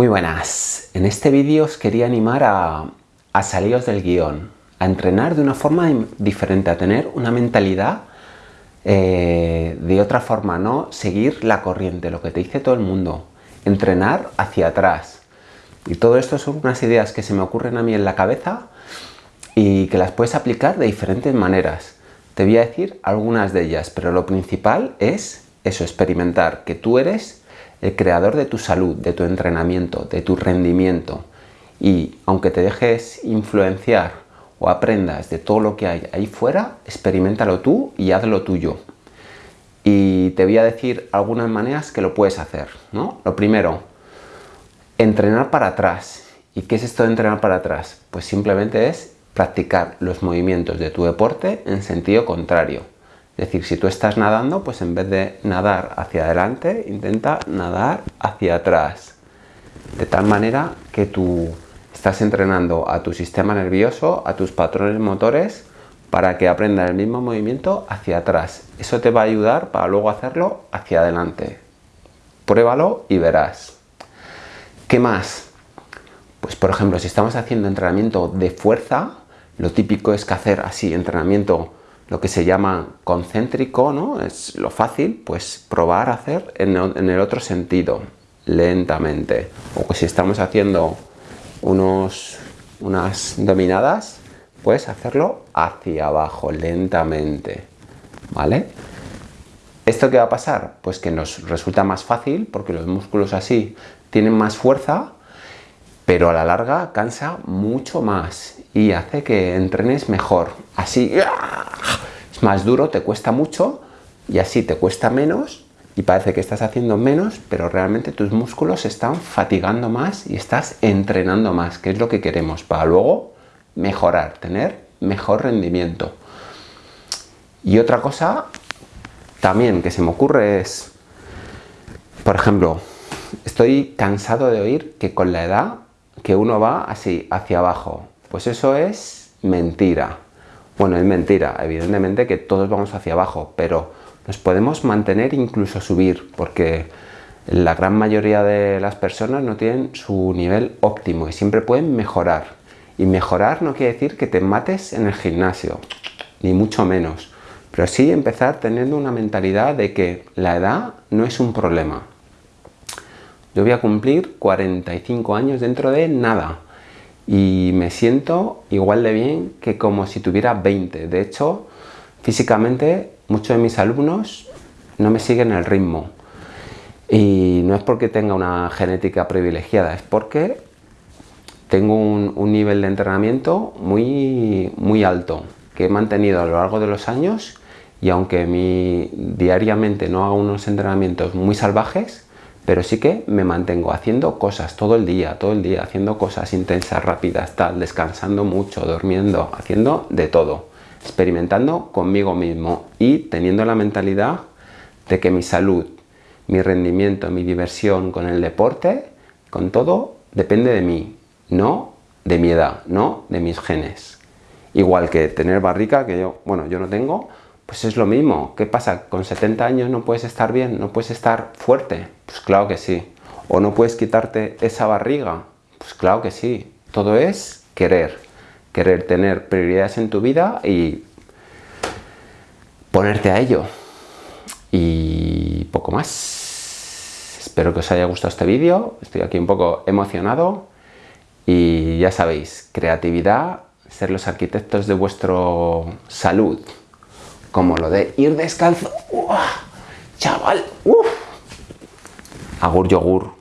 Muy buenas, en este vídeo os quería animar a, saliros del guion, a entrenar de una forma diferente, a tener una mentalidad eh, de otra forma, no seguir la corriente, lo que te dice todo el mundo, entrenar hacia atrás. Y todo esto son unas ideas que se me ocurren a mí en la cabeza y que las puedes aplicar de diferentes maneras. Te voy a decir algunas de ellas, pero lo principal es eso, experimentar que tú eres el creador de tu salud, de tu entrenamiento, de tu rendimiento. Y aunque te dejes influenciar o aprendas de todo lo que hay ahí fuera, experimentalo tú y hazlo tuyo. Y te voy a decir algunas maneras que lo puedes hacer. ¿no? Lo primero, entrenar para atrás. ¿Y qué es esto de entrenar para atrás? Pues simplemente es practicar los movimientos de tu deporte en sentido contrario. Es decir, si tú estás nadando, pues en vez de nadar hacia adelante, intenta nadar hacia atrás. De tal manera que tú estás entrenando a tu sistema nervioso, a tus patrones motores, para que aprenda el mismo movimiento hacia atrás. Eso te va a ayudar para luego hacerlo hacia adelante. Pruébalo y verás. ¿Qué más? Pues por ejemplo, si estamos haciendo entrenamiento de fuerza, lo típico es que hacer así entrenamiento lo que se llama concéntrico, ¿no? Es lo fácil, pues probar a hacer en, el otro sentido, lentamente. O que si estamos haciendo unos, unas dominadas, pues hacerlo hacia abajo, lentamente, ¿vale? ¿Esto qué va a pasar? Pues que nos resulta más fácil, porque los músculos así tienen más fuerza, pero a la larga cansa mucho más y hace que entrenes mejor. Así es más duro, te cuesta mucho y así te cuesta menos y parece que estás haciendo menos, pero realmente tus músculos están fatigando más y estás entrenando más, que es lo que queremos para luego mejorar, tener mejor rendimiento. Y otra cosa también que se me ocurre es, por ejemplo, estoy cansado de oír que con la edad que uno va así, hacia abajo. Pues eso es mentira. Bueno, es mentira, evidentemente que todos vamos hacia abajo, pero nos podemos mantener incluso subir, porque la gran mayoría de las personas no tienen su nivel óptimo y siempre pueden mejorar. Y mejorar no quiere decir que te mates en el gimnasio, ni mucho menos, pero sí empezar teniendo una mentalidad de que la edad no es un problema. Yo voy a cumplir 45 años dentro de nada y me siento igual de bien que como si tuviera 20. De hecho, físicamente muchos de mis alumnos no me siguen el ritmo. Y no es porque tenga una genética privilegiada, es porque tengo un, nivel de entrenamiento muy, muy alto que he mantenido a lo largo de los años y aunque mi, diariamente no hago unos entrenamientos muy salvajes, pero sí que me mantengo haciendo cosas todo el día, todo el día, haciendo cosas intensas, rápidas, tal, descansando mucho, durmiendo, haciendo de todo, experimentando conmigo mismo y teniendo la mentalidad de que mi salud, mi rendimiento, mi diversión con el deporte, con todo, depende de mí, no de mi edad, no de mis genes. Igual que tener barrica, que yo, bueno, yo no tengo, pues es lo mismo. ¿Qué pasa? ¿Con 70 años no puedes estar bien? ¿No puedes estar fuerte? Pues claro que sí. ¿O no puedes quitarte esa barriga? Pues claro que sí. Todo es querer. Querer tener prioridades en tu vida y ponerte a ello. Y poco más. Espero que os haya gustado este vídeo. Estoy aquí un poco emocionado. Y ya sabéis, creatividad, ser los arquitectos de vuestro salud como lo de ir descalzo. ¡Uah! Chaval, ¡Uf! Agur yogur.